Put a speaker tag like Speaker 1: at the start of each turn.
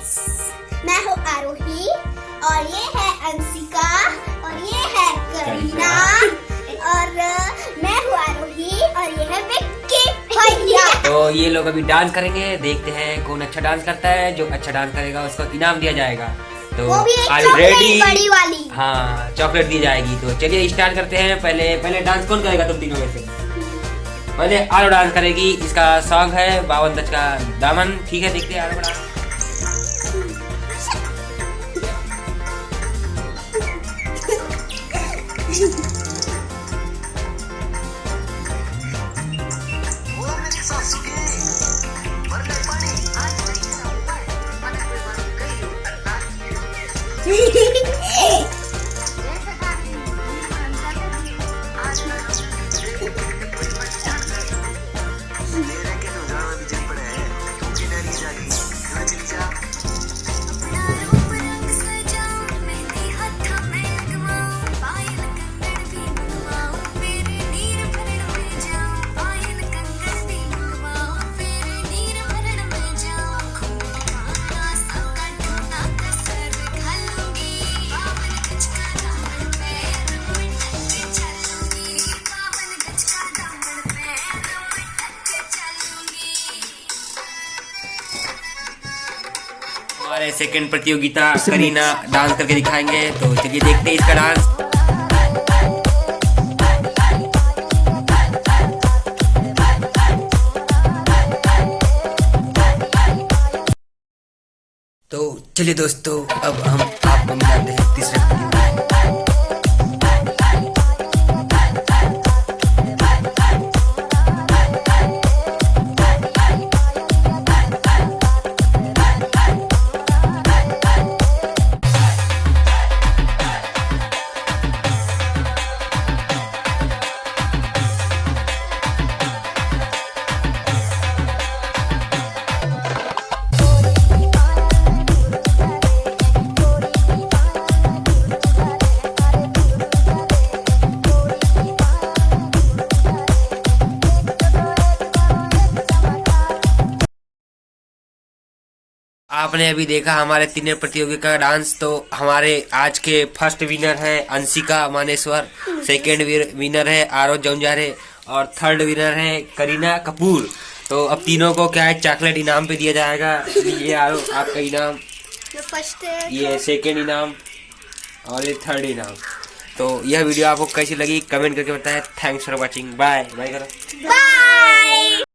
Speaker 1: मैं हूँ आरोही और ये है अंशिका और ये है करीना और मैं हूँ आरोही और ये है विक्की भैया।
Speaker 2: तो ये लोग अभी डांस करेंगे देखते हैं कौन अच्छा डांस करता है जो अच्छा डांस करेगा उसको इनाम दिया जाएगा। तो ready?
Speaker 1: बड़ी वाली।
Speaker 2: हाँ चॉकलेट दी जाएगी। तो चलिए स्टार्ट करते हैं। पहले पहले डांस कौन करेगा तुम तीनों में से? पहले आरो डांस करेगी इसका सॉन्ग है बावन दस का दामन। ठीक है देखते हैं आरो डांस Hey! हमारे सेकंड प्रतियोगिता करीना डांस करके दिखाएँगे। तो चलिए देखते हैं इसका डांस। तो चलिए दोस्तों अब हम आपको मिलाते हैं तीसरे। आपने अभी देखा हमारे तीनों प्रतियोगी का डांस तो हमारे आज के फ़र्स्ट विनर है अंशिका मानेश्वर सेकेंड विनर है आरो जौनजारे और थर्ड विनर है करीना कपूर। तो अब तीनों को क्या है चॉकलेट इनाम पे दिया जाएगा। ये आरो आपका इनाम। ये सेकेंड इनाम और ये थर्ड इनाम। तो यह वीडियो आपको कैसी लगी कमेंट करके बताएँ। Thanks for watching bye bye करो।
Speaker 1: बाय